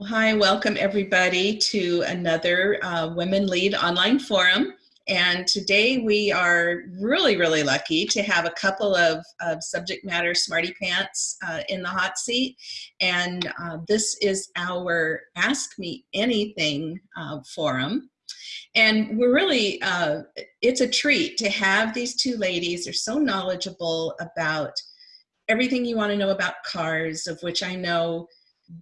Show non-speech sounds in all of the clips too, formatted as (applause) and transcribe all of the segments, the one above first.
Well, hi, welcome everybody to another uh, Women Lead online forum. And today we are really, really lucky to have a couple of, of subject matter smarty pants uh, in the hot seat. And uh, this is our Ask Me Anything uh, forum. And we're really, uh, it's a treat to have these two ladies. They're so knowledgeable about everything you want to know about cars, of which I know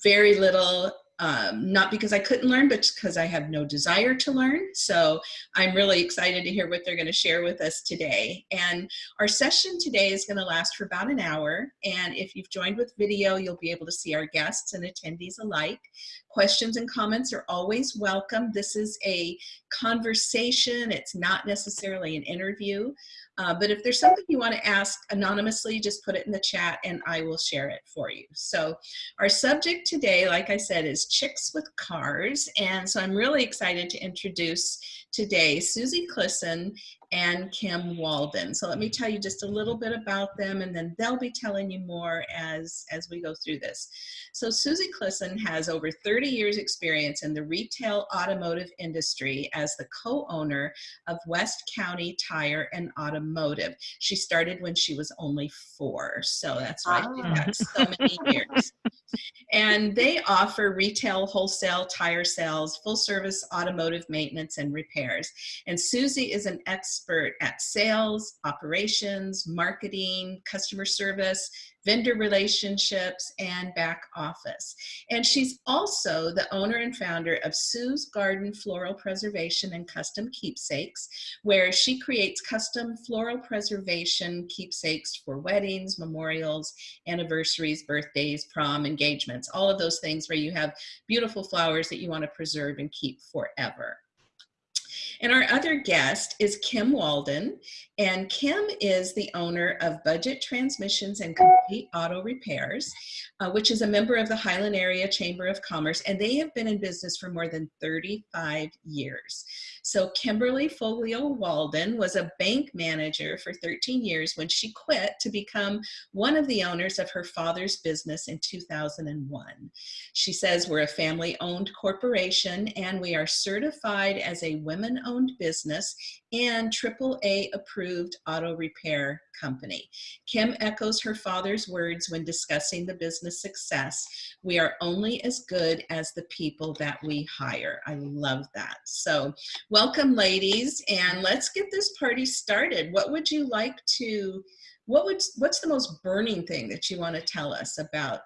very little um, not because I couldn't learn, but because I have no desire to learn. So I'm really excited to hear what they're going to share with us today. And our session today is going to last for about an hour. And if you've joined with video, you'll be able to see our guests and attendees alike. Questions and comments are always welcome. This is a conversation. It's not necessarily an interview. Uh, but if there's something you want to ask anonymously, just put it in the chat and I will share it for you. So our subject today, like I said, is chicks with cars. And so I'm really excited to introduce today Susie Clisson and Kim Walden. So let me tell you just a little bit about them and then they'll be telling you more as, as we go through this. So Susie Clisson has over 30 years experience in the retail automotive industry as the co-owner of West County Tire and Automotive. She started when she was only four. So that's why oh. she's ah. got so many (laughs) years. And they offer retail, wholesale, tire sales, full service automotive maintenance and And Susie is an expert at sales, operations, marketing, customer service, vendor relationships, and back office. And she's also the owner and founder of Sue's Garden Floral Preservation and Custom Keepsakes, where she creates custom floral preservation keepsakes for weddings, memorials, anniversaries, birthdays, prom, engagements, all of those things where you have beautiful flowers that you want to preserve and keep forever. And our other guest is Kim Walden, and Kim is the owner of Budget Transmissions and Complete Auto Repairs, uh, which is a member of the Highland Area Chamber of Commerce, and they have been in business for more than 35 years. So Kimberly Foglio Walden was a bank manager for 13 years when she quit to become one of the owners of her father's business in 2001. She says we're a family-owned corporation and we are certified as a women-owned business and AAA approved auto repair company. Kim echoes her father's words when discussing the business success. We are only as good as the people that we hire. I love that. So welcome ladies and let's get this party started. What would you like to, what would, what's the most burning thing that you want to tell us about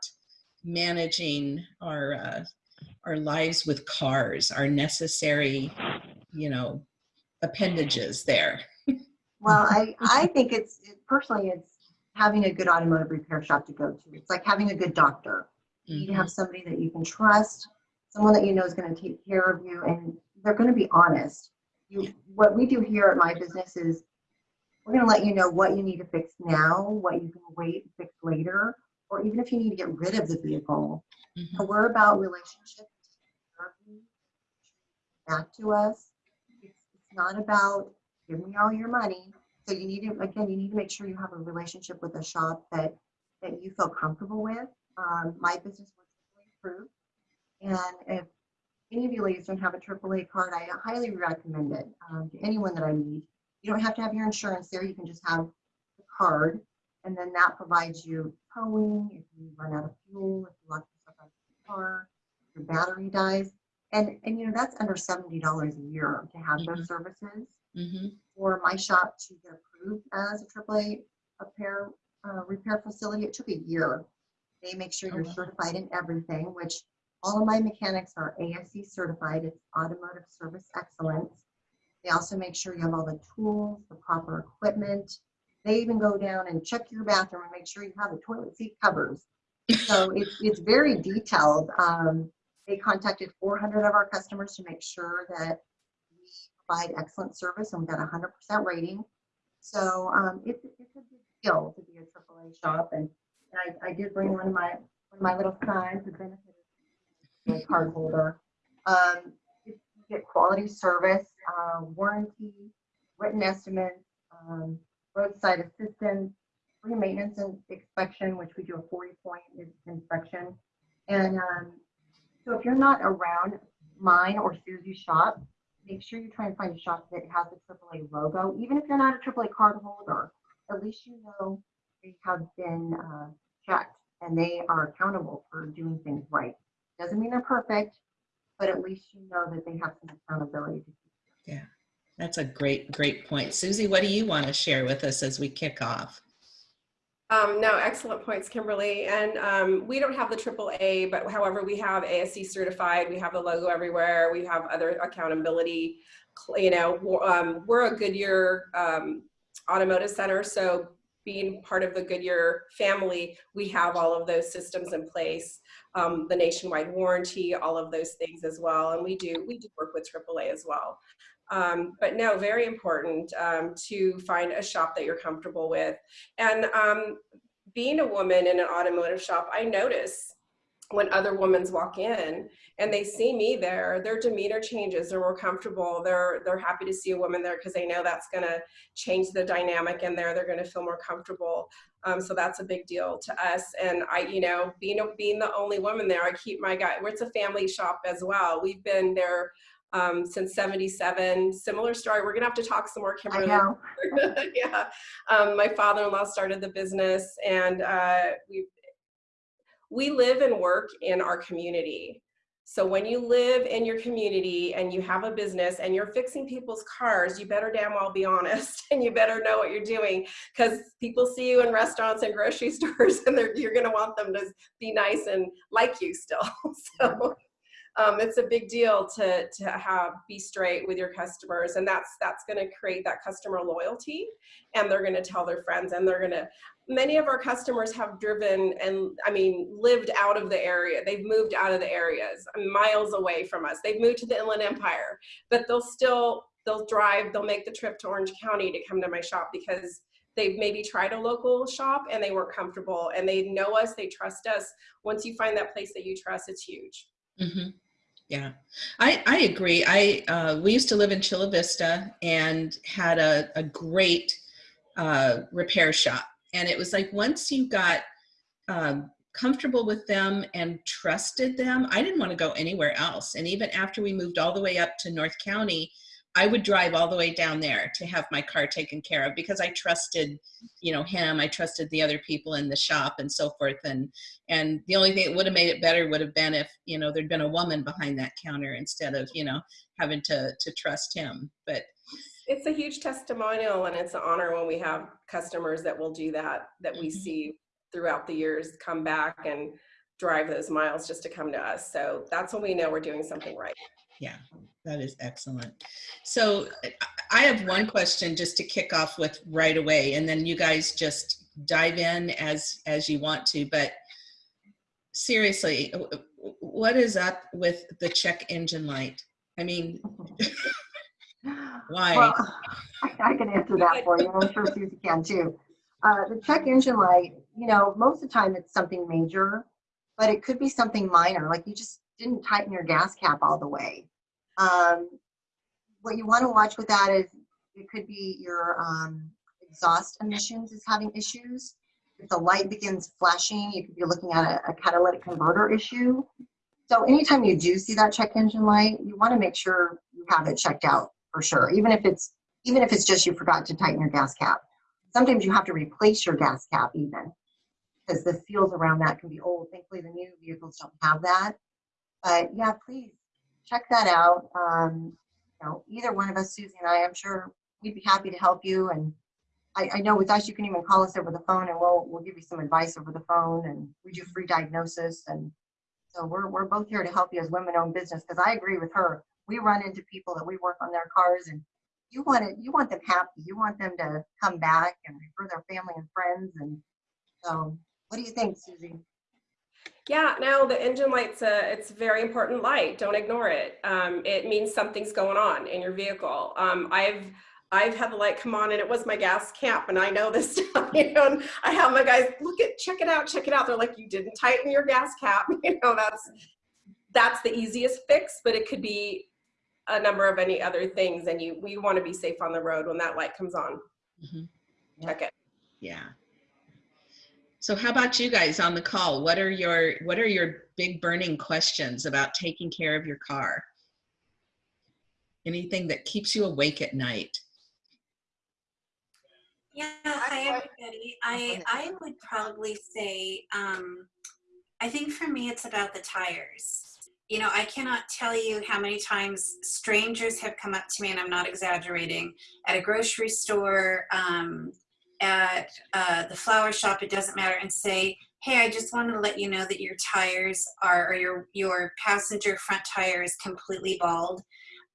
managing our, uh, our lives with cars, our necessary, you know, appendages there. well, I, (laughs) I think it's, personally, it's having a good automotive repair shop to go to. It's like having a good doctor. You need to have mm-hmm. somebody that you can trust, someone that you know is going to take care of you, and they're going to be honest. You, what we do here at my business is we're going to let you know what you need to fix now, what you can wait and fix later, or even if you need to get rid of the vehicle. Mm -hmm. We're about relationships back to us not about give me all your money. So you need to, again, you need to make sure you have a relationship with a shop that, that you feel comfortable with. Um, my business was approved. And if any of you ladies don't have a AAA card, I highly recommend it um, to anyone that I meet. You don't have to have your insurance there. You can just have the card. And then that provides you towing if you run out of fuel, if you lock yourself out of the car, your battery dies. And, and you know, that's under $70 a year to have mm -hmm. those mm-hmm. services. Mm -hmm. For my shop to get approved as a AAA repair, uh, repair facility, it took a year. They make sure you're oh, certified in everything, which all of my mechanics are ASE certified. It's Automotive Service Excellence. They also make sure you have all the tools, the proper equipment. They even go down and check your bathroom and make sure you have the toilet seat covers. So it's, it's very detailed. Um, they contacted 400 of our customers to make sure that we provide excellent service and we got a 100% rating. So um, it's, it's a big deal to be a AAA shop. And, and I, I, did bring one of my one of my little signs, the benefit of a card holder. Um, you get quality service, uh, warranty, written estimates, um, roadside assistance, free maintenance and inspection, which we do a 40 point inspection. And um, So if you're not around mine or Susie's shop, make sure you try and find a shop that has a AAA logo. Even if you're not a AAA card holder, at least you know they have been uh, checked and they are accountable for doing things right. Doesn't mean they're perfect, but at least you know that they have some accountability. Yeah, that's a great, great point. Susie, what do you want to share with us as we kick off? Um, no, excellent points, Kimberly. And um, we don't have the AAA, but however, we have ASE certified. We have the logo everywhere. We have other accountability. You know, um, we're a Goodyear um, automotive center, so being part of the Goodyear family, we have all of those systems in place, um, the nationwide warranty, all of those things as well. And we do we do work with AAA as well. Um, but no, very important um, to find a shop that you're comfortable with. And um, being a woman in an automotive shop, I notice when other women walk in and they see me there, their demeanor changes. They're more comfortable. They're they're happy to see a woman there because they know that's going to change the dynamic in there. They're going to feel more comfortable. Um, so that's a big deal to us. And I, you know, being being the only woman there, I keep my guy. It's a family shop as well. We've been there um, since 77. Similar story. We're gonna have to talk some more, Kimberly. I know. (laughs) yeah. Um, my father-in-law started the business and uh, we we live and work in our community. So when you live in your community and you have a business and you're fixing people's cars, you better damn well be honest (laughs) and you better know what you're doing because people see you in restaurants and grocery (laughs) stores and you're going to want them to be nice and like you still. so um, it's a big deal to to have be straight with your customers and that's that's going to create that customer loyalty and they're going to tell their friends and they're going to many of our customers have driven and i mean lived out of the area they've moved out of the areas miles away from us they've moved to the inland empire but they'll still they'll drive they'll make the trip to orange county to come to my shop because they've maybe tried a local shop and they weren't comfortable and they know us they trust us once you find that place that you trust it's huge Mm-hmm. Yeah, I, I agree. I uh, we used to live in Chula Vista and had a, a great uh, repair shop, and it was like once you got um, comfortable with them and trusted them, I didn't want to go anywhere else. And even after we moved all the way up to North County, I would drive all the way down there to have my car taken care of because I trusted, you know, him. I trusted the other people in the shop and so forth. And and the only thing that would have made it better would have been if you know there'd been a woman behind that counter instead of you know having to to trust him. But it's a huge testimonial and it's an honor when we have customers that will do that that we Mhm. see throughout the years come back and drive those miles just to come to us. So that's when we know we're doing something right. Yeah, that is excellent. So I- have one question just to kick off with right away, and then you guys just dive in as as you want to. But seriously, what is up with the check engine light? I mean, (laughs) why? Well, (laughs) I can answer that for you. I'm sure Susie can too. Uh, the check engine light, you know, most of the time it's something major, but it could be something minor, like you just didn't tighten your gas cap all the way. Um, what you want to watch with that is it could be your um, exhaust emissions is having issues. If the light begins flashing, you could be looking at a, a catalytic converter issue. So anytime you do see that check engine light, you want to make sure you have it checked out for sure. Even if it's even if it's just you forgot to tighten your gas cap. Sometimes you have to replace your gas cap even because the seals around that can be old. Thankfully, the new vehicles don't have that. But yeah, please check that out. Um, you know, either one of us, Susie and I, I'm sure we'd be happy to help you. And I, I know with us, you can even call us over the phone and we'll we'll give you some advice over the phone and we do free diagnosis and so we're we're both here to help you as women-owned business because I agree with her. We run into people that we work on their cars and you want it, you want them happy. You want them to come back and refer their family and friends. And so, what do you think, Susie? Yeah, now the engine light's a it's a very important light. Don't ignore it. Um, it means something's going on in your vehicle. Um, I've I've had the light come on and it was my gas cap and I know this (laughs) stuff, you know, and I have my guys look at check it out, check it out. They're like, you didn't tighten your gas cap. (laughs) You know, that's that's the easiest fix, but it could be a number of any other things and you we want to be safe on the road when that light comes on. Mhm. Check it. Yeah. So how about you guys on the call? What are your what are your big burning questions about taking care of your car? Anything that keeps you awake at night? Yeah, hi everybody. I I would probably say um, I think for me it's about the tires. You know, I cannot tell you how many times strangers have come up to me, and I'm not exaggerating, at a grocery store, um, at uh, the flower shop, it doesn't matter, and say, "Hey, I just wanted to let you know that your tires are, or your your passenger front tire is completely bald."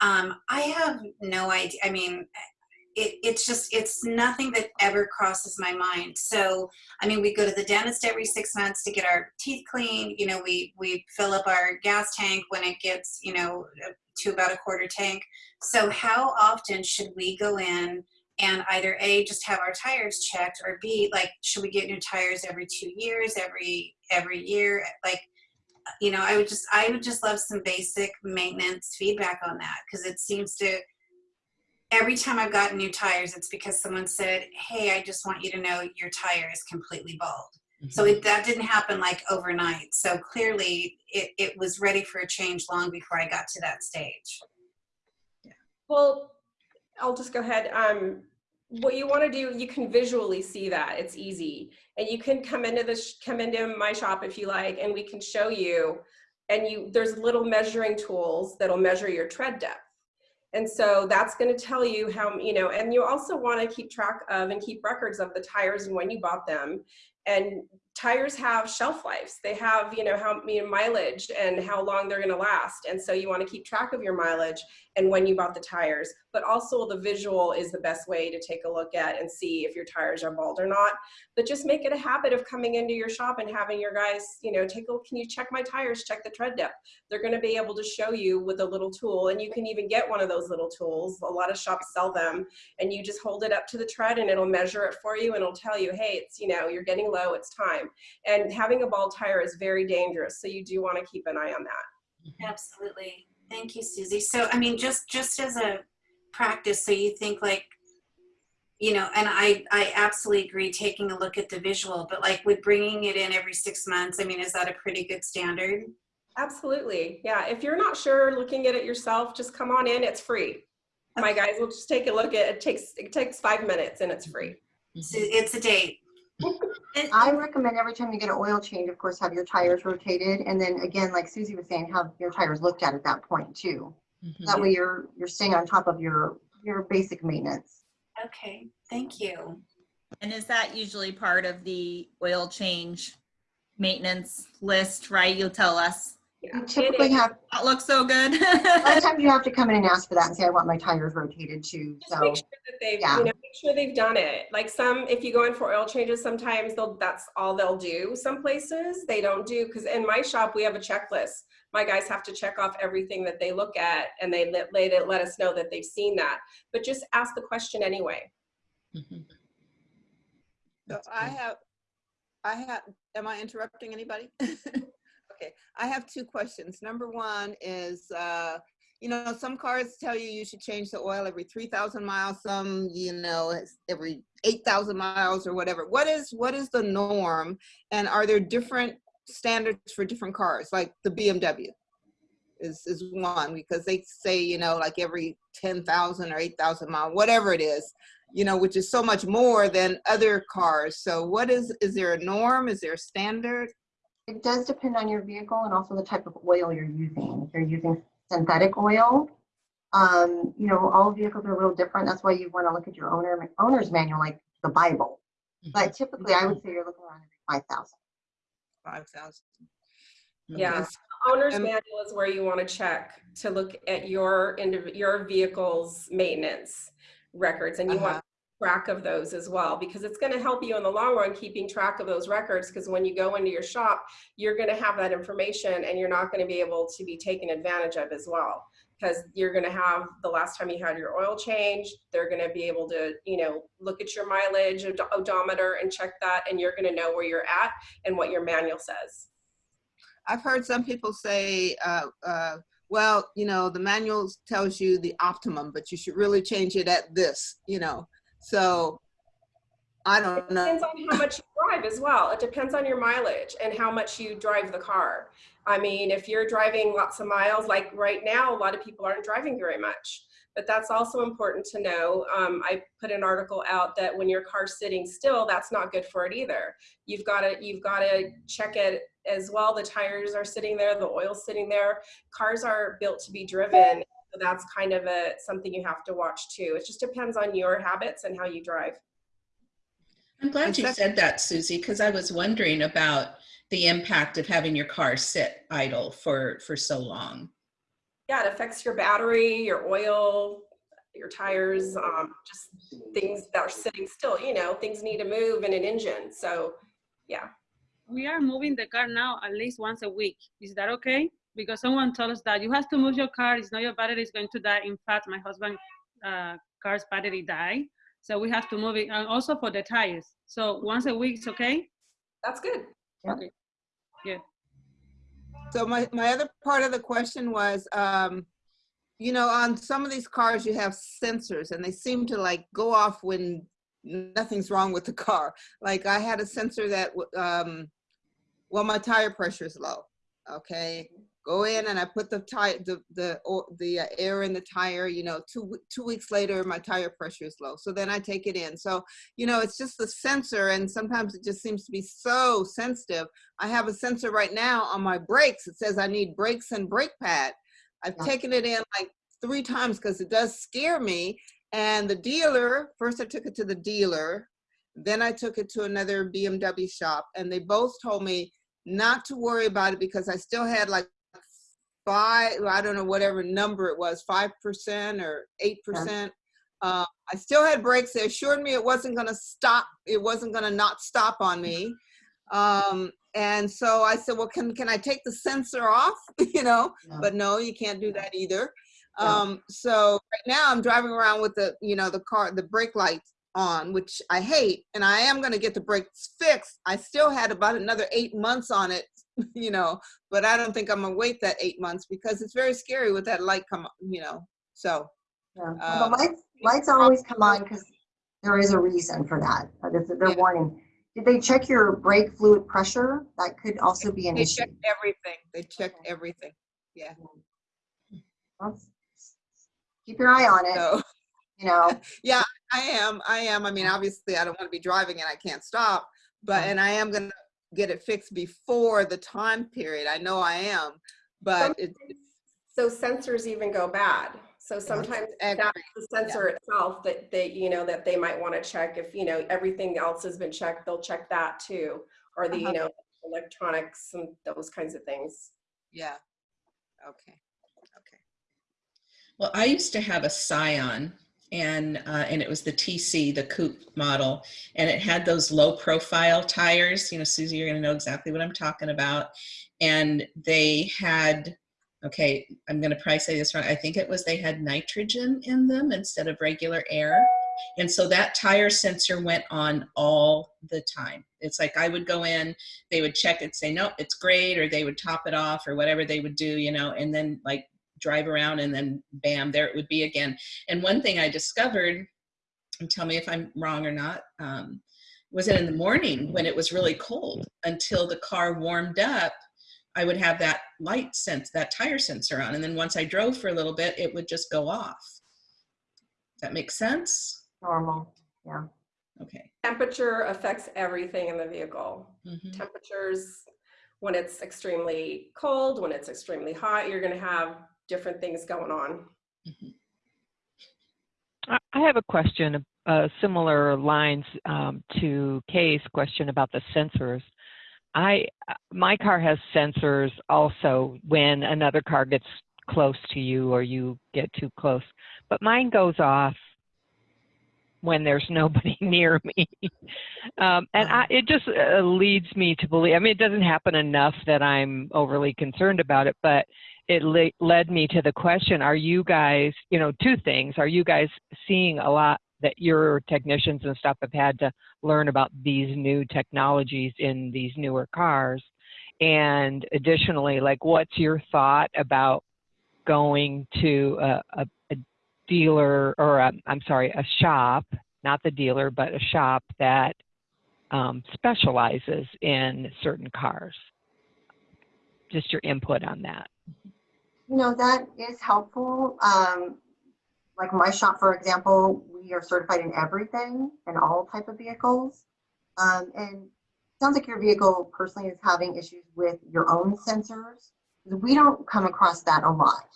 Um, I have no idea. I mean, it, it's just it's nothing that ever crosses my mind so i mean we go to the dentist every six months to get our teeth cleaned you know we we fill up our gas tank when it gets you know to about a quarter tank so how often should we go in and either a just have our tires checked or b like should we get new tires every two years every every year like you know i would just i would just love some basic maintenance feedback on that because it seems to every time I've gotten new tires, it's because someone said, "Hey, I just want you to know your tire is completely bald." So mm-hmm. it, that didn't happen like overnight. So clearly, it, it was ready for a change long before I got to that stage. yeah. Well, I'll just go ahead. Um, what you want to do, you can visually see that. It's easy. And you can come into this, come into my shop if you like, and we can show you. And you, there's little measuring tools that'll measure your tread depth. And so that's going to tell you how, you know, and you also want to keep track of and keep records of the tires and when you bought them. And tires have shelf lives. They have, you know, how know, mileage and how long they're going to last. And so you want to keep track of your mileage and when you bought the tires. But also the visual is the best way to take a look at and see if your tires are bald or not. But just make it a habit of coming into your shop and having your guys, you know, take a look. Can you check my tires? Check the tread depth. They're going to be able to show you with a little tool. And you can even get one of those little tools. A lot of shops sell them. And you just hold it up to the tread and it'll measure it for you and it'll tell you, hey, it's, you know, you're getting low, it's time. And having a bald tire is very dangerous. So you do want to keep an eye on that. Mm-hmm. Absolutely. Thank you, Susie. So, I mean, just just as a practice, so you think like, you know, and I I absolutely agree taking a look at the visual, but like with bringing it in every six months, I mean, is that a pretty good standard? Absolutely. Yeah. If you're not sure looking at it yourself, just come on in. It's free. My guys will just take a look at it. It takes it takes five minutes and it's free. So it's a date. And- I recommend every time you get an oil change, of course, have your tires rotated. And then again, like Susie was saying, have your tires looked at at that point too. Mhm. That way you're, you're staying on top of your, your basic maintenance. Okay, thank you. And is that usually part of the oil change maintenance list, right? You'll tell us. Yeah. You typically have, That looks so good. (laughs) a lot of times you have to come in and ask for that and say, I want my tires rotated too. Just So, make sure that they've, yeah. you know, make sure they've done it. Like some, if you go in for oil changes, sometimes they'll, that's all they'll do. Some places they don't do, because in my shop, we have a checklist. My guys have to check off everything that they look at and they let, they let us know that they've seen that. But just ask the question anyway. Mhm. So That's I have, I have, am I interrupting anybody? (laughs) Okay, I have two questions. Number one is, uh, you know, some cars tell you you should change the oil every 3,000 miles, some, you know, every 8,000 miles or whatever. What is, what is the norm? And are there different standards for different cars, like the BMW? Is, is one, because they say, you know, like every 10,000 or 8,000 mile, whatever it is, you know, which is so much more than other cars. So what is, is there a norm? Is there a standard? It does depend on your vehicle and also the type of oil you're using. If you're using synthetic oil, um, you know, all vehicles are a little different. That's why you want to look at your owner, owner's manual, like the Bible. But typically I would say you're looking around every 5,000. 5,000. Yeah. Yes. Owner's Um, manual is where you want to check to look at your indiv- your vehicle's maintenance records, and you want Uh-huh. Track of those as well because it's going to help you in the long run keeping track of those records. Because when you go into your shop, you're going to have that information, and you're not going to be able to be taken advantage of as well. Because you're going to have the last time you had your oil change, they're going to be able to, you know, look at your mileage od- odometer and check that, and you're going to know where you're at and what your manual says. I've heard some people say, uh, uh, well, you know, the manual tells you the optimum, but you should really change it at this, you know. So I don't know. depends on how much you drive as well. It depends on your mileage and how much you drive the car. I mean, if you're driving lots of miles, like right now, a lot of people aren't driving very much. But that's also important to know. Um, I put an article out that when your car's sitting still, that's not good for it either. You've got to you've got to check it as well. The tires are sitting there, the oil's sitting there. Cars are built to be driven. So that's kind of a something you have to watch too. It just depends on your habits and how you drive. I'm glad you said that, Susie, because I was wondering about the impact of having your car sit idle for, for so long. yeah, it affects your battery, your oil, your tires, um, just things that are sitting still. You know, things need to move in an engine. So, yeah. We are moving the car now at least once a week. Is that okay? Because someone told us that you have to move your car. It's not your battery is going to die. In fact, my husband' uh, car's battery died, so we have to move it, and also for the tires. So once a week is okay. That's good. Okay. Good. So my, my other part of the question was, um, you know, on some of these cars, you have sensors and they seem to like go off when nothing's wrong with the car. Like I had a sensor that, um, well, my tire pressure is low. Okay. Go in and I put the tire, the, the, the uh, air in the tire, you know, two, two weeks later, my tire pressure is low. So then I take it in. So, you know, it's just the sensor and sometimes it just seems to be so sensitive. I have a sensor right now on my brakes. It says I need brakes and brake pad. I've Yeah. taken it in like three times because it does scare me. And the dealer, first I took it to the dealer, then I took it to another BMW shop, and they both told me not to worry about it because I still had like five, I don't know, whatever number it was, 5% or 8%. Uh, I still had brakes. They assured me it wasn't going to stop. It wasn't going to not stop on me. Um, and so I said, well, can, can I take the sensor off? (laughs) you know, Yeah. but no, you can't do that either. Yeah. Um, so right now I'm driving around with the, you know, the car, the brake lights on, which I hate, and I am going to get the brakes fixed. I still had about another eight months on it, (laughs) you know, but I don't think I'm gonna wait that eight months because it's very scary with that light come, on, you know. So Yeah. Um, Well, lights, lights always come on because there is a reason for that. They're, Yeah. warning. Did they check your brake fluid pressure? That could also be an they issue. They checked everything. They checked everything. Let's- Keep your eye on it, So you know. (laughs) yeah, I am. I am. I mean, obviously, I don't want to be driving and I can't stop, but Yeah. and I am gonna get it fixed before the time period. I know I am, but it, So sensors even go bad. So sometimes that's the sensor itself that they, you know, that they might want to check if, you know, everything else has been checked, they'll check that too. Or the, you Uh-huh. know, electronics and those kinds of things. yeah. Okay. Okay. Well, I used to have a Scion and, uh, and it was the TC, the coupe model, and it had those low profile tires. You know, Susie, you're gonna know exactly what I'm talking about. And they had, okay, I'm gonna probably say this wrong. I think it was they had nitrogen in them instead of regular air. And so that tire sensor went on all the time. It's like I would go in, they would check it, say, nope, it's great, or they would top it off or whatever they would do, you know, and then like drive around and then bam, there it would be again. And one thing I discovered, and tell me if I'm wrong or not, um, was it in the morning when it was really cold until the car warmed up, I would have that light sense, that tire sensor on. And then once I drove for a little bit, it would just go off. That makes sense? Normal, yeah. Okay. Temperature affects everything in the vehicle. Mhm. Temperatures, when it's extremely cold, when it's extremely hot, you're gonna have different things going on. I I have a question, uh, similar lines um, to Kay's question about the sensors. I, my car has sensors also when another car gets close to you or you get too close, but mine goes off when there's (laughs) nobody near me. Um, and I, it just uh, leads me to believe, I mean, it doesn't happen enough that I'm overly concerned about it, but it le- led me to the question are you guys you know two things are you guys seeing a lot that your technicians and stuff have had to learn about these new technologies in these newer cars and additionally like what's your thought about going to a, a, a dealer or i i'm sorry a shop not the dealer but a shop that um, specializes in certain cars. Just your input on that. You know, that is helpful. Um, like my shop, for example, we are certified in everything and all type of vehicles. Um, and sounds like your vehicle personally is having issues with your own sensors. We don't come across that a lot.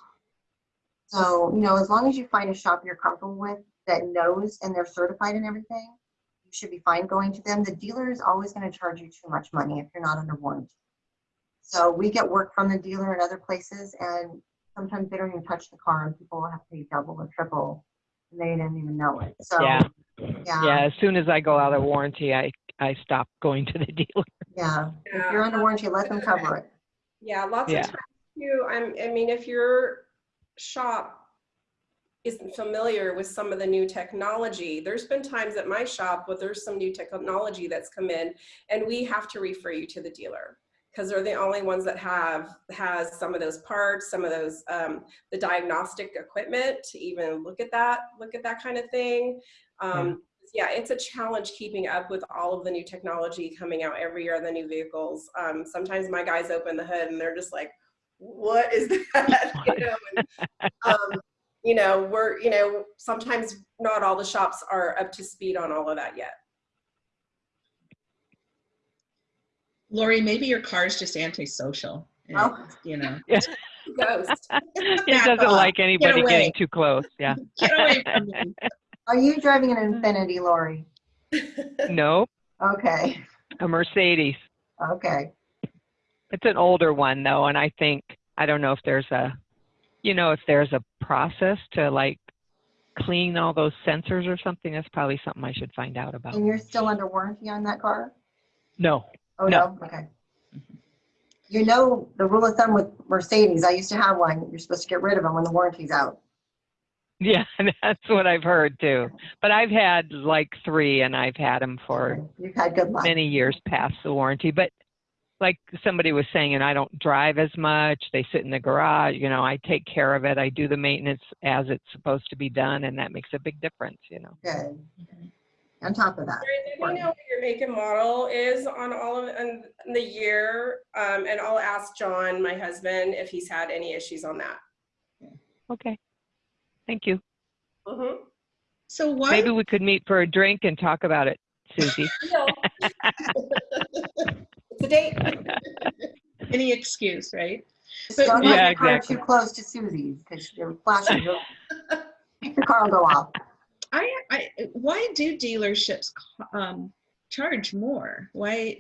So, you know, as long as you find a shop you're comfortable with that knows and they're certified in everything, you should be fine going to them. The dealer is always going to charge you too much money if you're not under warranty. So we get work from the dealer in other places and sometimes they don't even touch the car and people have to pay double or triple and they didn't even know it. So, Yeah. yeah, Yeah, as soon as I go out of warranty, I, I stop going to the (laughs) dealer. yeah. If you're under warranty, let them cover it. Yeah, lots Yeah. of times too, I'm, I mean, if your shop isn't familiar with some of the new technology, there's been times at my shop where there's some new technology that's come in and we have to refer you to the dealer because they're the only ones that have, has some of those parts, some of those, um, the diagnostic equipment to even look at that, look at that kind of thing. Um, yeah, it's a challenge keeping up with all of the new technology coming out every year on the new vehicles. Um, sometimes my guys open the hood and they're just like, what is (laughs) that? (laughs) you know, and, um, you know, we're, you know, sometimes not all the shops are up to speed on all of that yet. Lori, maybe your car's just antisocial. and, Oh. You know, (laughs) Ghost. (laughs) It doesn't off. like anybody away. getting too close. Yeah. (laughs) get away from me. Are you driving an Infiniti, Lori? no. Okay, A Mercedes. okay. It's an older one though, and I think I don't know if there's a, you know, if there's a process to like clean all those sensors or something. That's probably something I should find out about. And you're still under warranty on that car? No. Oh, No. no? Okay. You know, the rule of thumb with Mercedes, I used to have one, you're supposed to get rid of them when the warranty's out. Yeah, (laughs) that's what I've heard too. But I've had like three, and I've had them for You've had good luck. many years past the warranty. But like somebody was saying, and I don't drive as much. They sit in the garage. You know, I take care of it. I do the maintenance as it's supposed to be done, and that makes a big difference. You know. Good. Mm-hmm. On top of that. Mary, Do you know what your make and model is on all of and the year? Um, and I'll ask John, my husband, if he's had any issues on that. Okay. Thank you. Mhm. So why, Maybe we could meet for a drink and talk about it, Susie. (laughs) (laughs) It's a date. (laughs) any excuse, right? Just But Don't have Yeah, your car exactly. too close to Susie's because you're flashing. Your your car will go off. I, why do dealerships um, charge more? Why,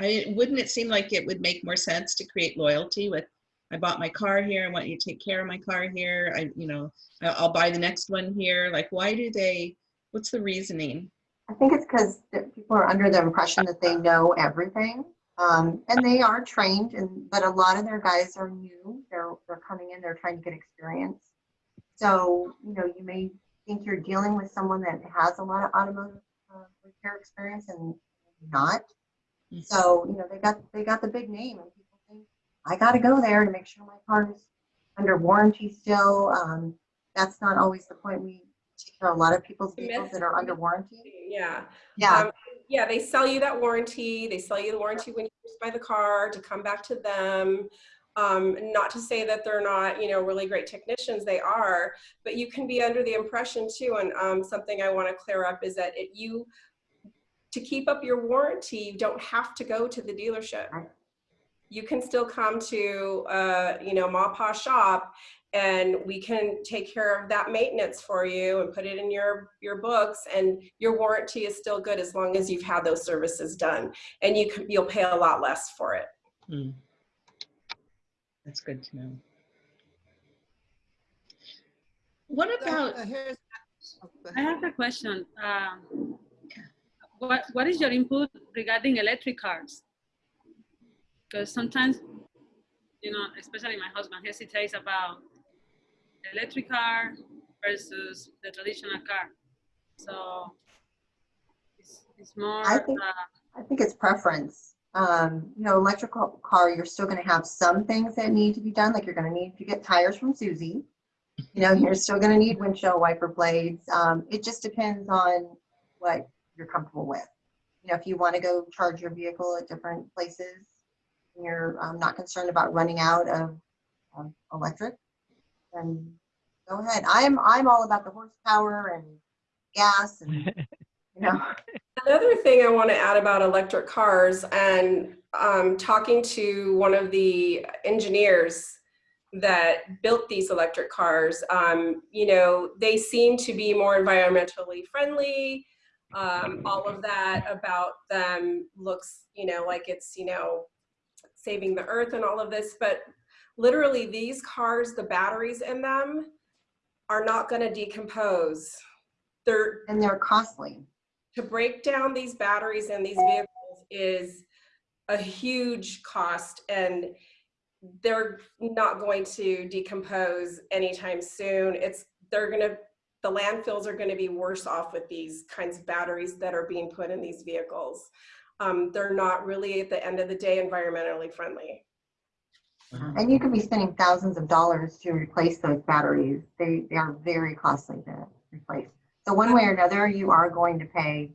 I, wouldn't it seem like it would make more sense to create loyalty with, I bought my car here, I want you to take care of my car here, I, you know, I'll buy the next one here. Like, why do they, what's the reasoning? I think it's because people are under the impression that they know everything. Um, and they are trained and, but a lot of their guys are new. They're, they're coming in, they're trying to get experience. So, you know, you may think you're dealing with someone that has a lot of automotive uh, repair experience and not. So, you know, they got, they got the big name and people think, I gotta go there to make sure my car is under warranty still. Um, that's not always the point. We take care of a lot of people's vehicles that are under warranty. Yeah. Yeah. Um, yeah, they sell you that warranty. They sell you the warranty when you buy the car to come back to them. Um, not to say that they're not, you know, really great technicians. They are, but you can be under the impression too. And um, something I want to clear up is that it, you, to keep up your warranty, you don't have to go to the dealership. You can still come to, uh, you know, Ma Pa shop and we can take care of that maintenance for you and put it in your your books and your warranty is still good as long as you've had those services done and you can you'll pay a lot less for it Hmm. That's good to know. What about, Uh, oh, I have a question. Um, what What is your input regarding electric cars? Because sometimes, you know, especially my husband hesitates about electric car versus the traditional car. So it's, it's more. I think- uh, I think it's preference. Um, you know, electrical car, you're still gonna have some things that need to be done, like you're gonna need to get tires from Susie. You know, you're still gonna need windshield wiper blades. Um, it just depends on what you're comfortable with. you know, if you want to go charge your vehicle at different places, and you're um, not concerned about running out of, of electric, then go ahead. I'm, I'm all about the horsepower and gas and, (laughs) you know. Another thing I want to add about electric cars and um, talking to one of the engineers that built these electric cars, um, you know, they seem to be more environmentally friendly. Um, all of that about them looks, you know, like it's, you know, saving the earth and all of this, but literally these cars, the batteries in them are not going to decompose. They're And they're costly. To break down these batteries and these vehicles is a huge cost and they're not going to decompose anytime soon. It's, they're gonna, the landfills are gonna be worse off with these kinds of batteries that are being put in these vehicles. Um, they're not really, at the end of the day, environmentally friendly. And you could be spending thousands of dollars to replace those batteries. They, they are very costly to replace. So one way or another, you are going to pay,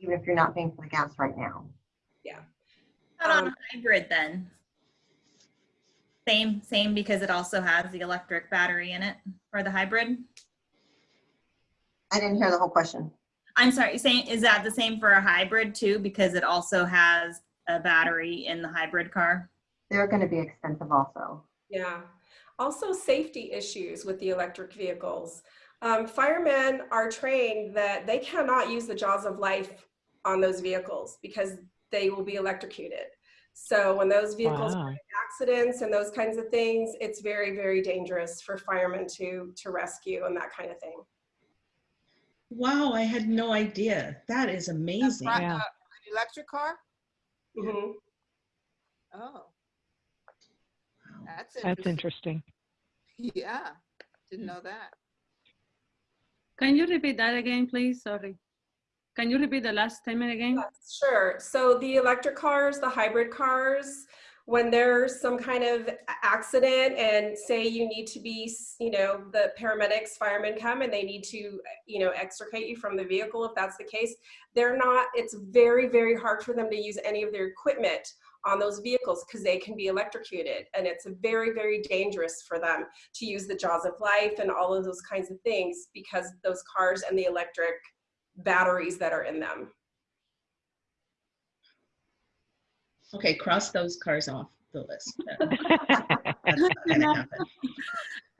even if you're not paying for the gas right now. Yeah. Not on Um, hybrid then. Same, same because it also has the electric battery in it for the hybrid. I didn't hear the whole question. I'm sorry, saying, is that the same for a hybrid too? Because it also has a battery in the hybrid car? They're going to be expensive also. Yeah. Also safety issues with the electric vehicles. Um, firemen are trained that they cannot use the jaws of life on those vehicles because they will be electrocuted. So when those vehicles Wow. are in accidents and those kinds of things, it's very, very dangerous for firemen to, to rescue and that kind of thing. Wow, I had no idea. That is amazing. Right, Yeah. uh, An electric car? Mm -hmm. Oh, that's That's interesting. interesting. Yeah, didn't know that. Can you repeat that again, please? Sorry. Can you repeat the last statement again? Yes, Sure. So the electric cars, the hybrid cars, when there's some kind of accident and say you need to be, you know, the paramedics, firemen come and they need to, you know, extricate you from the vehicle if that's the case, they're not, it's very, very hard for them to use any of their equipment on those vehicles because they can be electrocuted and it's very, very dangerous for them to use the jaws of life and all of those kinds of things because those cars and the electric batteries that are in them. Okay, cross those cars off the list. (laughs) That's not gonna happen.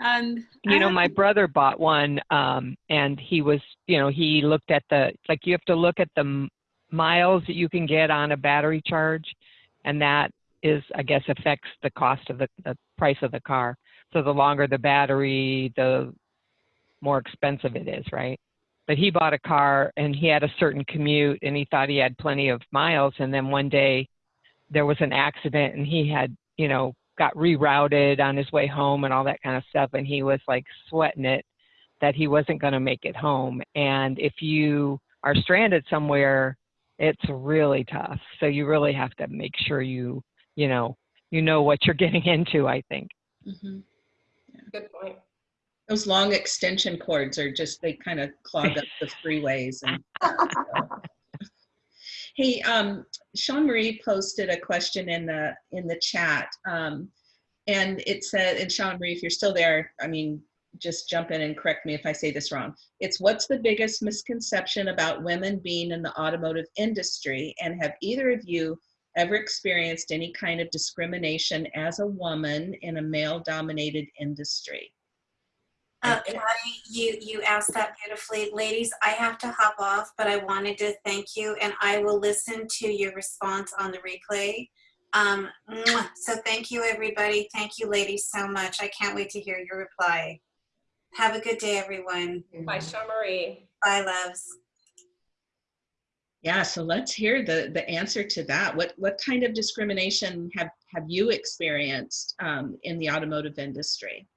And You know, my brother bought one, um, and he was, you know, he looked at the, like, you have to look at the miles that you can get on a battery charge, and that is, I guess, affects the cost of the, the price of the car. So the longer the battery, the more expensive it is, right? But he bought a car and he had a certain commute and he thought he had plenty of miles, and then one day there was an accident and he had, you know, got rerouted on his way home and all that kind of stuff. And he was like sweating it that he wasn't going to make it home. And if you are stranded somewhere, it's really tough. So you really have to make sure you, you know, you know what you're (laughs) getting into, I think. Mhm. Good point. Those long extension cords are just, they kind of clog up the freeways and. (laughs) (laughs) Hey, um, Sean Marie posted a question in the, in the chat. Um, and it said, and Sean Marie, if you're still there, I mean, just jump in and correct me if I say this wrong. It's what's the biggest misconception about women being in the automotive industry? And have either of you ever experienced any kind of discrimination as a woman in a male dominated industry? Uh, you, you asked that beautifully. Ladies, I have to hop off, but I wanted to thank you and I will listen to your response on the replay. Um, so thank you, everybody. Thank you, ladies, so much. I can't wait to hear your reply. Have a good day, everyone. Bye, Sean Marie. Bye, loves. Yeah, so let's hear the, the answer to that. What, what kind of discrimination have, have you experienced um, in the automotive industry?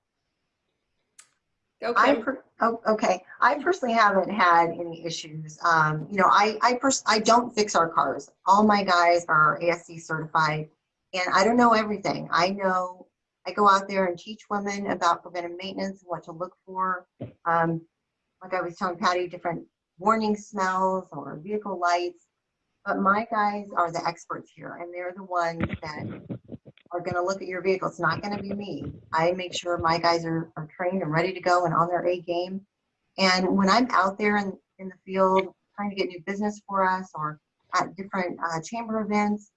Go I, per- oh, okay, I personally haven't had any issues. Um, you know, I, I pers- I don't fix our cars. All my guys are ASE certified and I don't know everything. I know, I go out there and teach women about preventive maintenance, what to look for. Um, like I was telling Patty, different warning smells or vehicle lights. But my guys are the experts here and they're the ones that are gonna look at your vehicle. It's not gonna be me. I make sure my guys are, are trained and ready to go and on their A game. And when I'm out there in, in the field trying to get new business for us or at different uh, chamber events,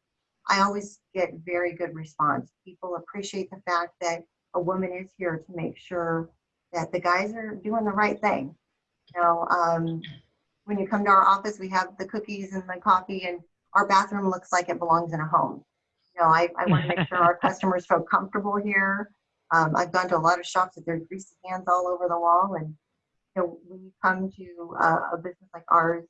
I always get very good response. People appreciate the fact that a woman is here to make sure that the guys are doing the right thing. You know, um, when you come to our office, we have the cookies and the coffee and our bathroom looks like it belongs in a home. You know, I, I want to make sure our (laughs) customers feel comfortable here. Um, I've gone to a lot of shops that there's greasy hands all over the wall and you know, when you come to uh, a business like ours,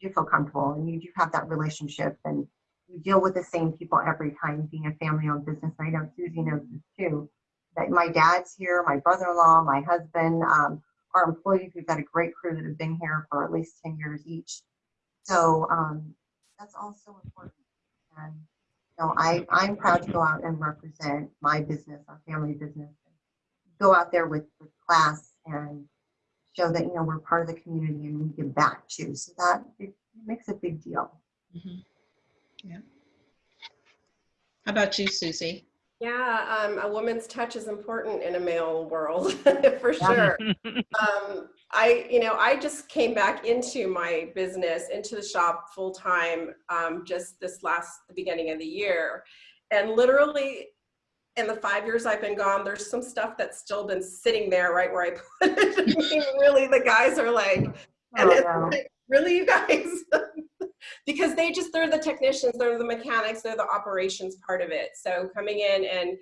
you do feel comfortable and you do have that relationship and you deal with the same people every time being a family owned business. I know Susie knows this too. That my dad's here, my brother-in-law, my husband, um, our employees, we've got a great crew that have been here for at least 10 years each. So um, that's also important. And you know, I, I'm proud to go out and represent my business, our family business. Go out there with, with class and show that, you know, we're part of the community and we give back too. So that it makes a big deal. Mhm. Yeah. How about you, Susie? Yeah, um, a woman's touch is important in a male world (laughs) for sure. (laughs) um, I, you know, I just came back into my business, into the shop full time, um, just this last, the beginning of the year. And literally in the five years I've been gone, there's some stuff that's still been sitting there right where I (laughs) put it. I mean, really, the guys are like, and Oh, it's wow. like, really, you guys? Because they just, they're the technicians, they're the mechanics, they're the operations part of it. So coming in and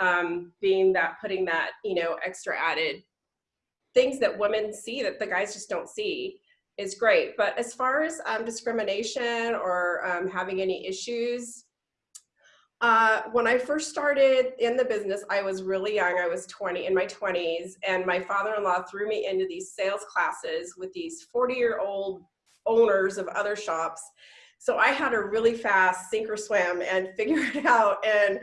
um, being that, putting that, you know, extra added things that women see that the guys just don't see is great. But as far as um, discrimination or um, having any issues, uh, when I first started in the business, I was really young. I was 20 in my 20s, and my father-in-law threw me into these sales classes with these 40-year-old owners of other shops. So I had to really fast sink or swim and (laughs) figure it out. And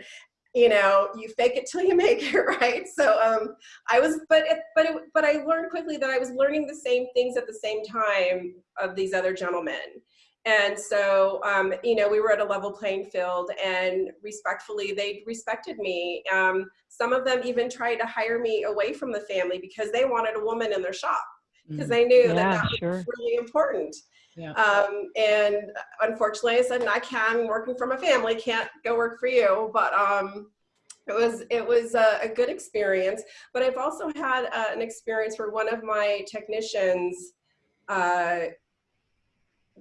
you know, you fake it till you make it, (laughs) right? So um, I was, but it, but it, but I learned quickly that I was learning the same things at the same time of these other gentlemen. And so, um, you know, we were at a level playing field and respectfully, they respected me. Um, some of them even tried to hire me away from the family because they wanted a woman in their shop because Mm, they knew that Yeah, that was sure. really important. Yeah. Um, and unfortunately, I said, I can, working from a family, can't go work for you. But um, it was it was a, a good experience. But I've also had uh, an experience where one of my technicians, uh,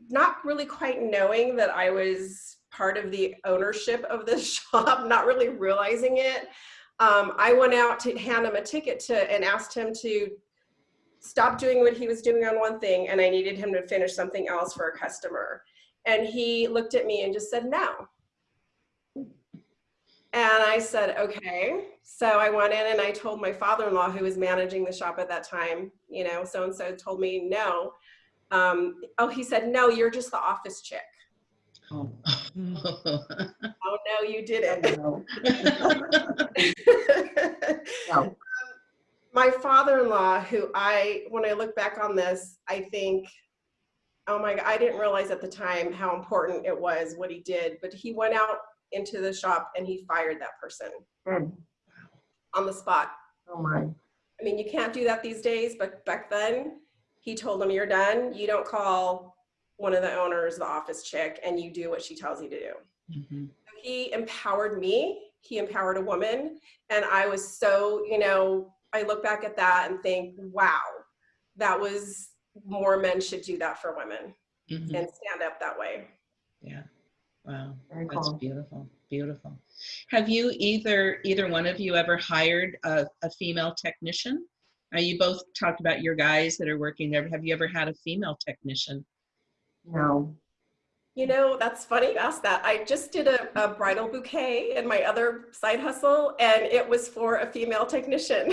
not really quite knowing that I was part of the ownership of the (laughs) shop, not really realizing it. Um, I went out to hand him a ticket to and asked him to stop doing what he was doing on one thing and I needed him to finish something else for a customer. And he looked at me and just said, no. And I said, okay. So I went in and I told my father-in-law who was managing the shop at that time, you know, so-and-so told me no. Um, oh, he said, no, you're just the office chick. Oh. (laughs) Oh, no, you didn't. No. (laughs) (laughs) No. My father-in-law who i when i look back on this i think oh my god i didn't realize at the time how important it was what he did but he went out into the shop and he fired that person Good. on the spot Oh my. i mean you can't do that these days but back then he told him you're done you don't call one of the owners the office chick and you do what she tells you to do Mhm. he empowered me he empowered a woman and i was so you know i look back at that and think wow that was more men should do that for women Mhm. and stand up that way Yeah. Wow. Very That's cool. beautiful. Beautiful. Have you either either one of you ever hired a, a female technician? Now you both talked about your guys that are working there. Have you ever had a female technician? No. You know that's funny you asked that i just did a, a bridal bouquet in my other side hustle and it was for a female technician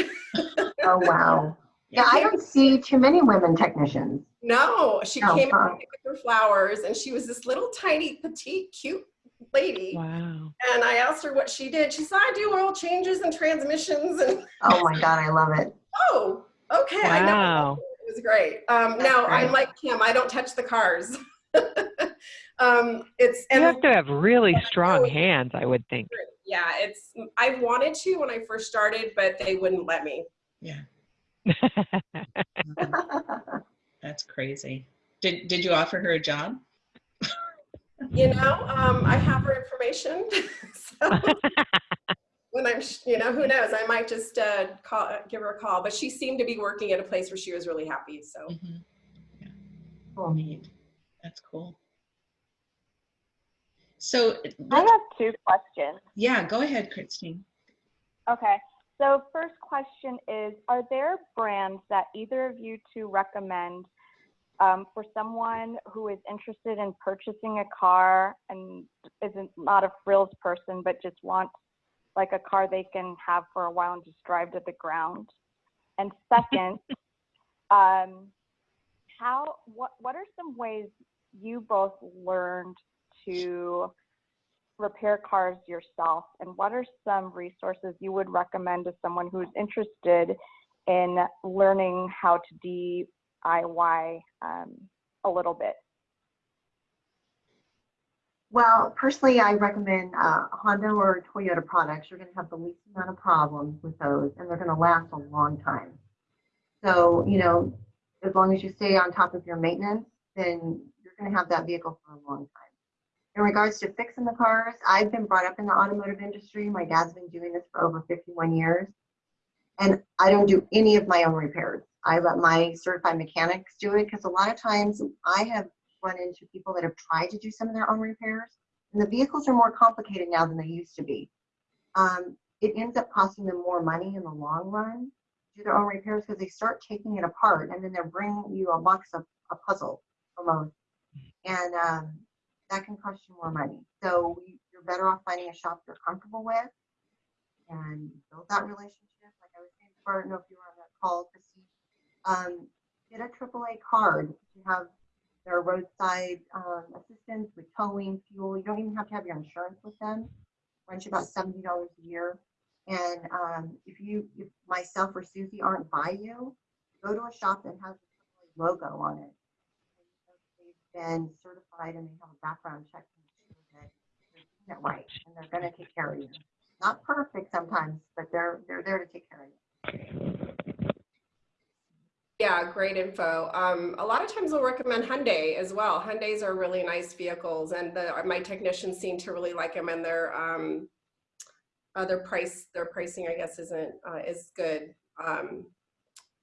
Oh wow. Yeah, I don't see too many women technicians. no she Oh, came huh. with her flowers and she was this little tiny petite cute lady Wow. And I asked her what she did. She said, I do oil changes and transmissions. And (laughs) Oh my God, I love it. oh, okay. I know. Wow. It was great. Um, now, great. I'm like Kim, I don't touch the cars. (laughs) um, it's You have to have really (laughs) strong know- hands, I would think. yeah, it's I wanted to when I first started, but they wouldn't let me. Yeah, (laughs) (laughs) that's crazy. Did, did you offer her a job? You know, um, I have her information. so when I'm, you know, who knows? I might just uh, call, give her a call. But she seemed to be working at a place where she was really happy. So Mhm. Cool. Neat. That's cool. So, I have two questions. yeah, go ahead, Christine. Okay. So first question is, are there brands that either of you two recommend um, for someone who is interested in purchasing a car and isn't not a frills person, but just wants like a car they can have for a while and just drive to the ground? And second, (laughs) um, how what what are some ways you both learned to repair cars yourself and what are some resources you would recommend to someone who's interested in learning how to DIY um, a little bit? Well, personally, I recommend uh, Honda or Toyota products. You're going to have the least amount of problems with those, and they're going to last a long time. So, you know, as long as you stay on top of your maintenance, then you're going to have that vehicle for a long time. In regards to fixing the cars, I've been brought up in the automotive industry. My dad's been doing this for over 51 years, and I don't do any of my own repairs. I let my certified mechanics do it because a lot of times I have run into people that have tried to do some of their own repairs, and the vehicles are more complicated now than they used to be. Um, it ends up costing them more money in the long run to do their own repairs because they start taking it apart and then they're bringing you a box of a puzzle almost, and um, that can cost you more money. So you- you're better off finding a shop you're comfortable with and build that relationship. Like I was saying before, I don't know if you were on that call, Christine. Um, get a AAA card. You have their roadside um, assistance with towing, fuel. You don't even have to have your insurance with them. Runs you about seventy dollars a year. And um, if you, if myself or Susie aren't by you, go to a shop that has a AAA logo on it. Been certified and they have a background check to that they're doing it right and they're going to take care of you. Not perfect sometimes, but they're they're there to take care of you. yeah, great info. Um, a lot of times we'll recommend Hyundai as well. Hyundai's are really nice vehicles, and the, my technicians seem to really like them, and their um, uh, their price their pricing I guess isn't uh, is good. Um,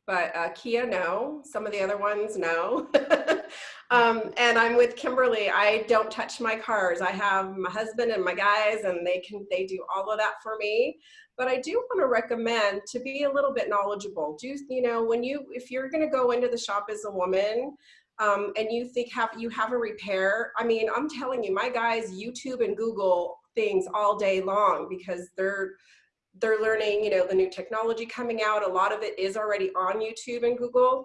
but uh, Kia, no. Some of the other ones, no. (laughs) um, and I'm with Kimberly. I don't touch my cars. I have my husband and my guys, and they can they do all of that for me. But I do want to recommend to be a little bit knowledgeable. Do you know when you if you're going to go into the shop as a woman, um, and you think have you have a repair? I mean, I'm telling you, my guys YouTube and Google things all day long because they're they're learning, you know, the new technology coming out. A lot of it is already on YouTube and Google.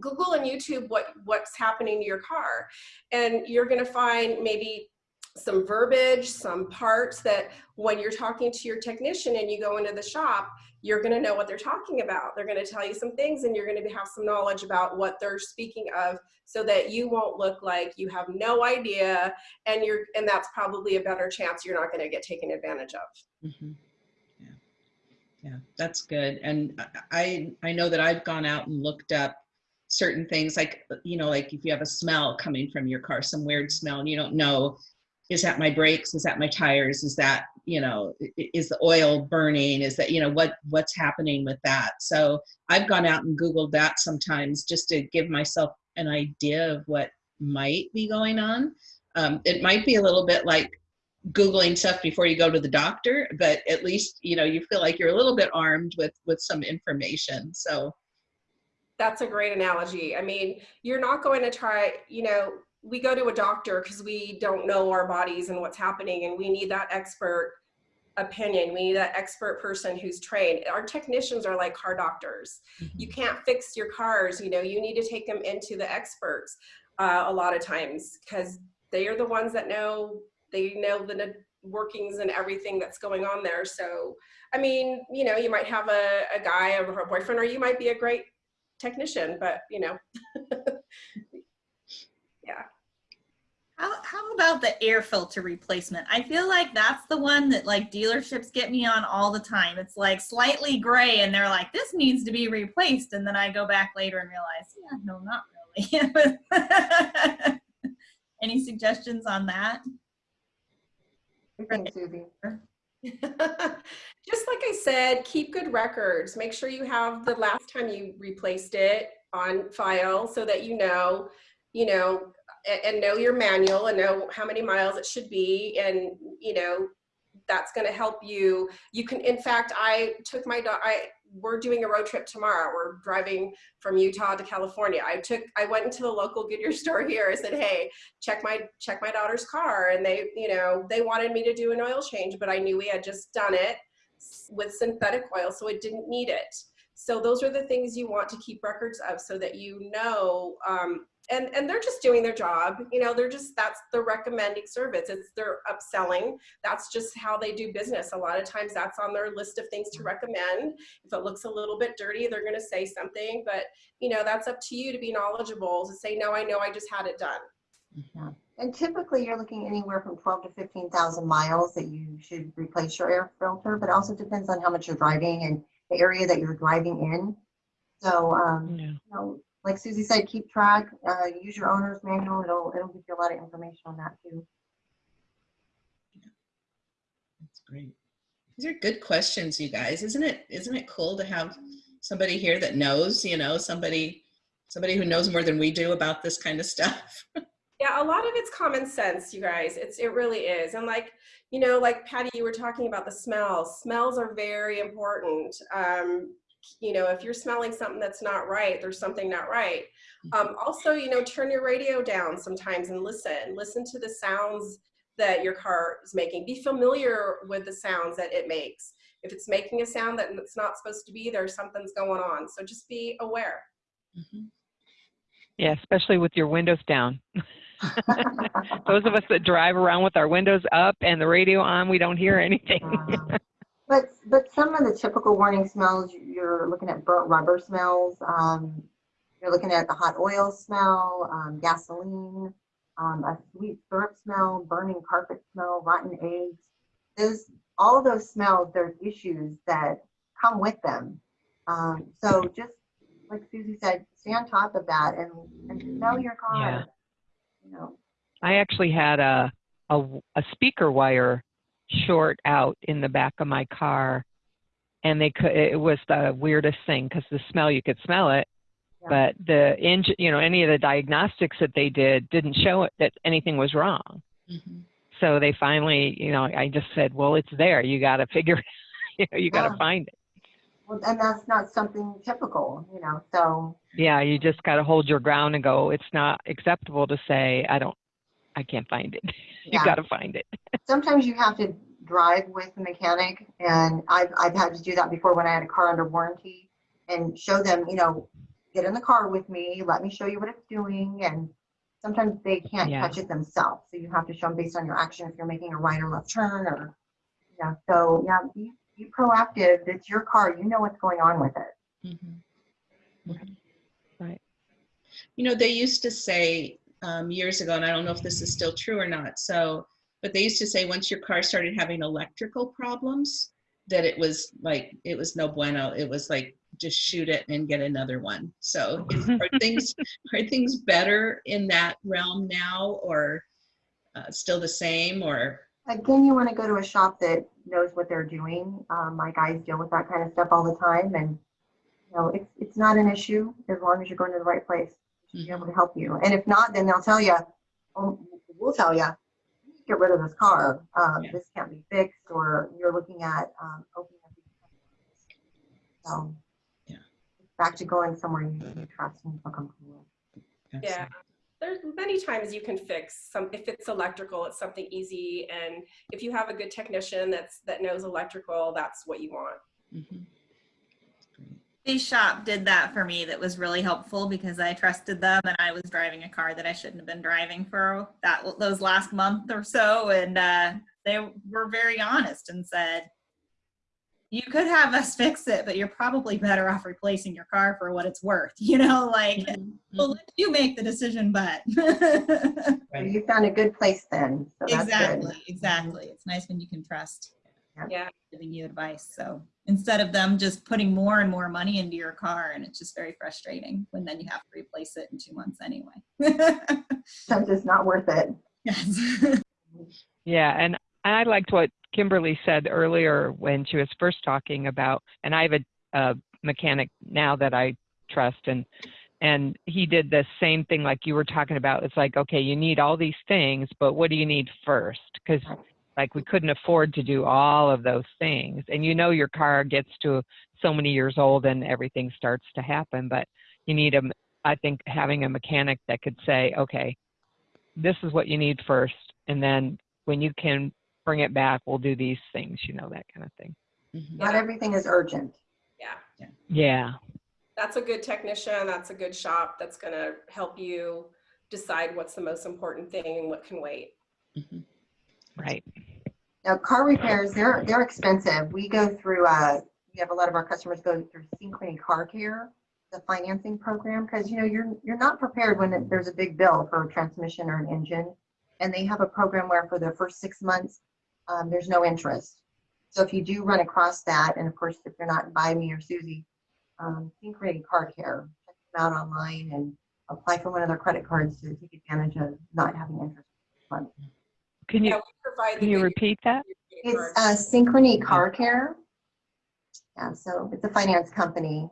Google and YouTube what what's happening to your car, and you're going to find maybe some verbiage, some parts that when you're talking to your technician and you go into the shop, you're going to know what they're talking about. They're going to tell you some things, and you're going to have some knowledge about what they're speaking of, so that you won't look like you have no idea, and you're and that's probably a better chance you're not going to get taken advantage of. Mhm. Yeah, yeah, that's good. And I I know that I've gone out and looked up certain things like you know like if you have a smell coming from your car, some weird smell, and you don't know is that my brakes? Is that my tires? Is that you know is the oil burning? Is that you know what what's happening with that? So i've gone out and googled that sometimes just to give myself an idea of what might be going on. Um, it might be a little bit like googling stuff before you go to the doctor but at least you know you feel like you're a little bit armed with with some information so That's a great analogy. I mean, you're not going to try, you know, we go to a doctor because we don't know our bodies and what's happening, and we need that expert opinion. We need that expert person who's trained. Our technicians are like car doctors. You can't fix your cars, you know, you need to take them into the experts uh, a lot of times because they are the ones that know, they know the workings and everything that's going on there. So, I mean, you know, you might have a, a guy or a boyfriend, or you might be a great technician, but you know, (laughs) yeah. How, how about the air filter replacement? I feel like that's the one that like dealerships get me on all the time. It's like slightly gray and they're like, this needs to be replaced. And then I go back later and realize, yeah, no, not really. (laughs) Any suggestions on that? Susie. (laughs) Just like I said, keep good records. Make sure you have the last time you replaced it on file so that you know, you know, and, know your manual and know how many miles it should be. And, you know, that's going to help you. You can, in fact, I took my dog, I, we're doing a road trip tomorrow. We're driving from Utah to California. I took, I went into the local Goodyear (laughs) store here. I said, hey, check my, check my daughter's car. And they, you know, they wanted me to do an oil change, but I knew we had just done it with synthetic oil, so it didn't need it. So those are the things you want to keep records of so that you know, um, and, and they're just doing their job. You know, they're just, that's the recommending service. It's their upselling. That's just how they do business. A lot of times that's on their list of things to recommend. If it looks a little bit dirty, they're going to say something, but you know, that's up to you to be knowledgeable to say, no, I know I just had it done. Yeah. And typically you're looking anywhere from 12 to 15,000 miles that you should replace your air filter, but also depends on how much you're driving and the area that you're driving in. So, um, Yeah. you know, like Susie said, keep track, uh, use your owner's manual. It'll, it'll give you a lot of information on that too. That's great. These are good questions, you guys. Isn't it, isn't it cool to have somebody here that knows, you know, somebody, somebody who knows more than we do about this kind of stuff? (laughs) Yeah, a lot of it's common sense, you guys. It's it really is. And like, you know, like Patty, you were talking about the smells. Smells are very important. Um, you know, if you're smelling something that's not right, there's something not right. Um, also, you know, turn your radio down sometimes and listen. Listen to the sounds that your car is making. Be familiar with the sounds that it makes. If it's making a sound that it's not supposed to be, there's something's going on. So just be aware. Mhm. Yeah, especially with your windows down. (laughs) (laughs) Those of us that drive around with our windows up and the radio on, we don't hear anything. (laughs) But, but some of the typical warning smells, you're looking at burnt rubber smells. Um, you're looking at the hot oil smell, um, gasoline, um, a sweet syrup smell, burning carpet smell, rotten eggs. Those, all of those smells, there's issues that come with them. Um, so just like Susie said, stay on top of that and, and smell your car. Yeah. I actually had a, a, a speaker wire short out in the back of my car and they could, it was the weirdest thing because the smell, you could smell it. Yeah. But the engine, you know, any of the diagnostics that they did didn't show it that anything was wrong. Mhm. So they finally, you know, I just said, well, it's there. You got to figure, (laughs) you know, you got to Yeah. find it. Well, and that's not something typical, you know, so. Yeah, you just got to hold your ground and go, it's not acceptable to say, I don't, I can't find it. (laughs) you got to find it. (laughs) sometimes you have to drive with the mechanic and I've, I've had to do that before when I had a car under warranty and show them, you know, get in the car with me, let me show you what it's doing. And sometimes they can't Yeah. catch it themselves. So you have to show them based on your action if you're making a right or left turn or, yeah. So yeah, be, be proactive. It's your car. You know what's going on with it. Mhm. Mhm. Right. You know, they used to say um, years ago, and I don't know if this is still true or not. So, but they used to say once your car started having electrical problems, that it was like it was no bueno. It was like just shoot it and get another one. So, is, (laughs) are things are things better in that realm now, or uh, still the same, or Again, you want to go to a shop that knows what they're doing. Um, my guys deal with that kind of stuff all the time and you know, it's, it's not an issue as long as you're going to the right place. to be able to help you. And if not, then they'll tell you, oh, we'll tell you, get rid of this car. Um, Yeah. This can't be fixed, or you're looking at um, opening up. these- So. Yeah. Back to going somewhere you you trust and feel comfortable with. Yeah. There's many times you can fix some, if it's electrical, it's something easy. And if you have a good technician that's, that knows electrical, that's what you want. Mm -hmm. The shop did that for me. That was really helpful because I trusted them and I was driving a car that I shouldn't have been driving for that those last month or so. And uh, they were very honest and said, you could have us (laughs) fix it, but you're probably better off replacing your car for what it's worth. (laughs) You know, like, Mhm, well, mhm. let you make the decision, but. (laughs) Right. You found a good place then, so that's good. exactly, exactly. It's nice when you can trust Yeah. giving you advice. So instead of them just putting more and more money into your car, and it's just very frustrating when then you have to replace it in two months anyway. Sometimes it's not worth it. yes. Yeah, and I liked what Kimberly said earlier when she was first talking about, and I have a, a mechanic now that I trust, and and he did the same thing like you were talking about. It's like, okay, you need all these things, but what do you need first? Because like we couldn't afford to do all of those things, and you know your car gets to so many years old and everything starts to happen, but you need a, I think having a mechanic that could say, okay, this is what you need first, and then when you can bring it back, we'll do these things, you know, that kind of thing. Mhm. Not everything is urgent. Yeah. Yeah. That's a good technician. That's a good shop that's going to help you decide what's the most important thing and what can wait. Mhm. Right. Now, car repairs, they're, they're expensive. We go through, uh, we have a lot of our customers go through Synchrony Car Care, the financing program, because, you know, you're, you're not prepared when it- there's a big bill for a transmission or an engine. And they have a program where for the first six months, um, there's no interest. So if you do run across that, and of course, if you're not by me or Susie, um, Synchrony Car Care, check them out online and apply for one of their credit cards to take advantage of not having interest. Can you Yeah, provide can you repeat that? It's card. uh, Synchrony Car Care. Yeah, so it's a finance company.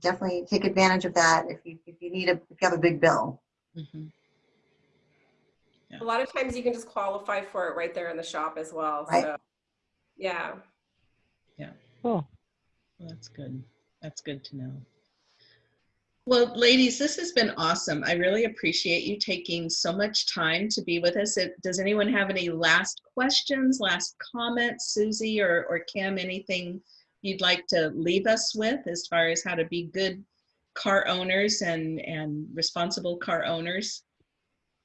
Definitely take advantage of that if you, if you need a, if you have a big bill. Mhm. A lot of times you can just qualify for it right there in the shop as well. Right. So, yeah. Cool. Well, that's good. That's good to know. Well, ladies, this has been awesome. I really appreciate you taking so much time to be with us. It- Does anyone have any last questions, last comments, Susie or, or Kim, anything you'd like to leave us with as far as how to be good car owners and, and responsible car owners?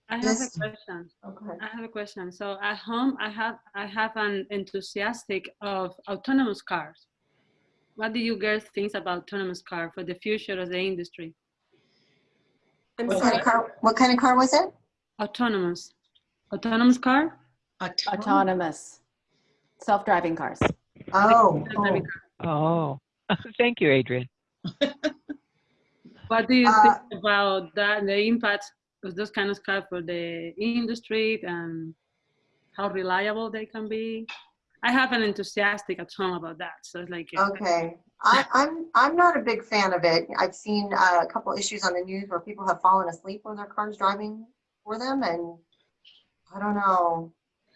I have Yes. a question. Okay. I have a question. So at home, I have I have an enthusiastic of autonomous cars. What do you girls think about autonomous car for the future of the industry? I'm What sorry. kind of car, what kind of car was it? Autonomous, autonomous car. Autonomous. Autonomous, self-driving cars. Oh, oh, Oh, (laughs) thank you, Adrian. What do you Uh, think about that? The impact of those kind of cars for the industry and how reliable they can be. I have an enthusiastic at home about that, so it's like okay. I, I'm, I'm not a big fan of it. I've seen uh, a couple issues on the news where people have fallen asleep when their car's driving for them and I don't know.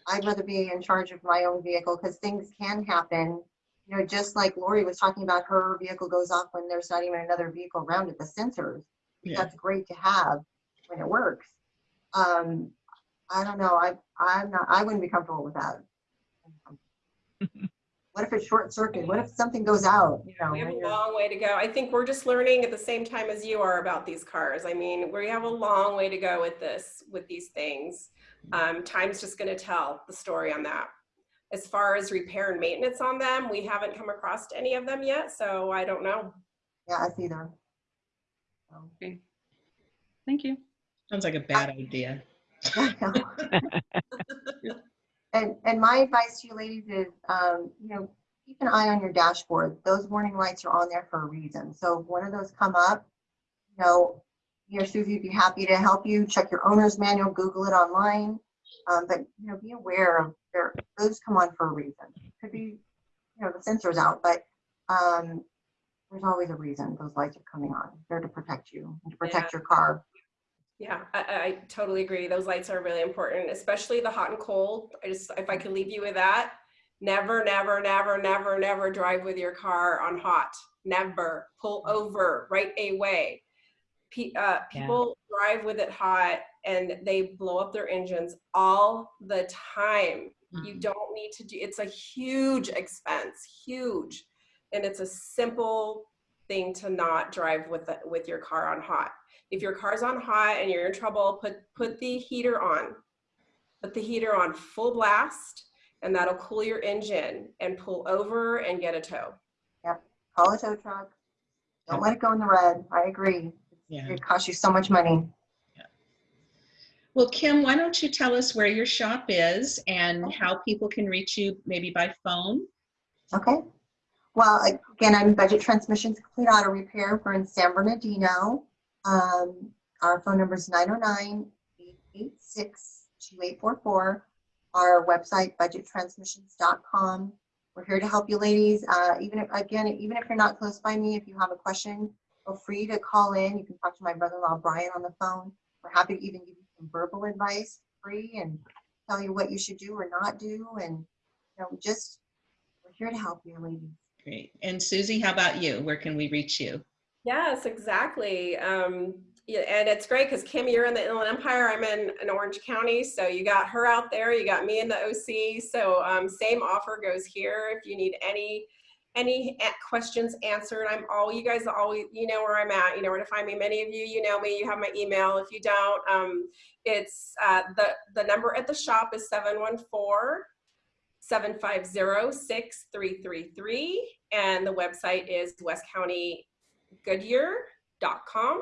I'd rather be in charge of my own vehicle because things can happen. You know, just like Lori was talking about, her vehicle goes off when there's not even another vehicle around it, the sensors. Yeah. That's great to have when it works. Um, I don't know. I, I'm not, I wouldn't be comfortable with that. (laughs) What if it's short circuit? What if something goes out, you know? We have a long way to go. I think we're just learning at the same time as you are about these cars. I mean, we have a long way to go with this, with these things. Um, time's just going to tell the story on that. As far as repair and maintenance on them, we haven't come across any of them yet, so I don't know. Yeah, I see them. So, thank you. Sounds like a bad idea. (laughs) And, and my advice to you ladies is, um, you know, keep an eye on your dashboard. Those warning lights are on there for a reason. So if one of those come up, you know, you know, Susie would be happy to help you. Check your owner's manual, Google it online. Um, but, you know, be aware of there, those come on for a reason. Could be, you know, the sensor's out, but, um, there's always a reason those lights are coming on. They're to protect you, and to protect your car. Yeah, I, I totally agree. Those lights are really important, especially the hot and cold. I just, if I could leave you with that, never, never, never, never, never drive with your car on hot. Never pull over right away. Pe- uh, Yeah. people drive with it hot and they blow up their engines all the time. You Mhm. don't need to do, it's a huge expense, huge. And it's a simple thing to not drive with, the- with your car on hot. If your car's on hot and you're in trouble, put, put the heater on. Put the heater on full blast and that'll cool your engine and pull over and get a tow. Yep, Call a tow truck. Don't let it go in the red. I agree. Yeah. It costs you so much money. Well, Kim, why don't you tell us where your shop is and how people can reach you, maybe by phone? Okay. Well, again, I'm Budget Transmissions Complete Auto Repair. We're in San Bernardino. Um, our phone number is 909-886-2844. Our website, budgettransmissions.com. We're here to help you ladies. Uh, even if, again, even if you're not close by me, if you have a question, feel free to call in. You can talk to my brother-in-law, Brian, on the phone. We're happy to even give you some verbal advice free and tell you what you should do or not do. And, you know, just, we're here to help you, ladies. Great. And Susie, how about you? Where can we reach you? Yes, exactly. Um, yeah, and it's great because Kim, you're in the Inland Empire. I'm in, in Orange County, so you got her out there. You got me in the OC. So um, same offer goes here. If you need any any questions answered, I'm all you guys always you know where I'm at. You know where to find me. Many of you, you know me. You have my email. If you don't, um, it's uh, the the number at the shop is 714 750-6333 and the website is westcountygoodyear.com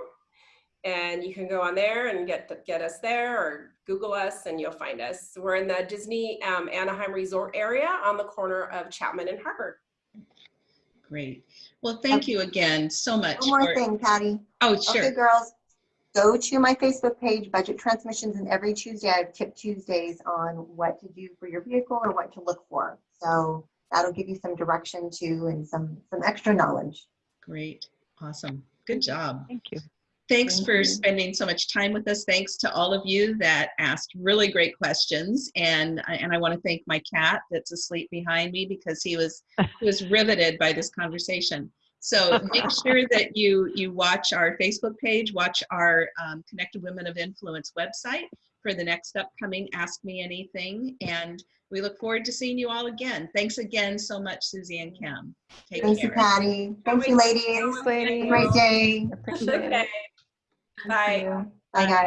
and you can go on there and get get us there or google us and you'll find us we're in the disney um, anaheim resort area on the corner of chapman and harbor Great. Well, thank you again so much. One more for- thing, Patty. Oh, sure. Okay, girls, go to my Facebook page, Budget Transmissions, and every Tuesday I have Tip Tuesdays on what to do for your vehicle or what to look for. So that'll give you some direction too and some, some extra knowledge. Great. Awesome. Good job. Thank you. Thanks Thank for you. spending so much time with us. Thanks to all of you that asked really great questions. And, I- and I want to thank my cat that's asleep behind me because he was, he was (laughs) riveted by this conversation. So make (laughs) sure that you, you watch our Facebook page, watch our um, Connected Women of Influence website for the next upcoming Ask Me Anything. And we look forward to seeing you all again. Thanks again so much, Susie and Kim. Take Thank you, care. Patty. Thank you, ladies. Thanks, ladies. Great day. Appreciate it. bye Bye, guys.